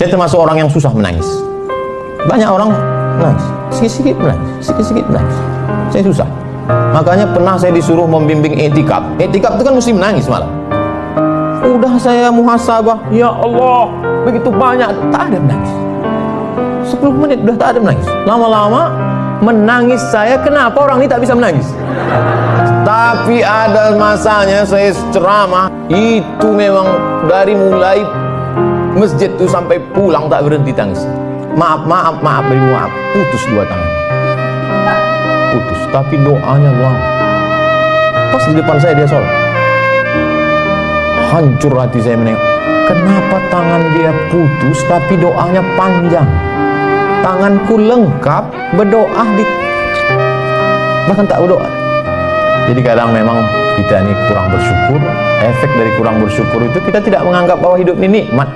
Saya termasuk orang yang susah menangis. Banyak orang menangis, sedikit-sedikit menangis, sedikit-sedikit menangis. Saya susah. Makanya pernah saya disuruh membimbing etikap. Etikap itu kan mesti menangis malah. Udah saya muhasabah, ya Allah, begitu banyak, tak ada menangis. 10 menit udah tak ada menangis. Lama-lama menangis saya, kenapa orang ini tak bisa menangis? Tapi ada masanya saya ceramah, itu memang dari mulai masjid itu sampai pulang tak berhenti tangis. Maaf, maaf, maaf, beri maaf. Putus dua tangan. Putus, tapi doanya lama. Pas di depan saya dia sholat. Hancur hati saya menengok. Kenapa tangan dia putus tapi doanya panjang? Tanganku lengkap berdoa di bahkan tak berdoa. Jadi kadang memang kita ini kurang bersyukur. Efek dari kurang bersyukur itu kita tidak menganggap bahwa hidup ini nikmat.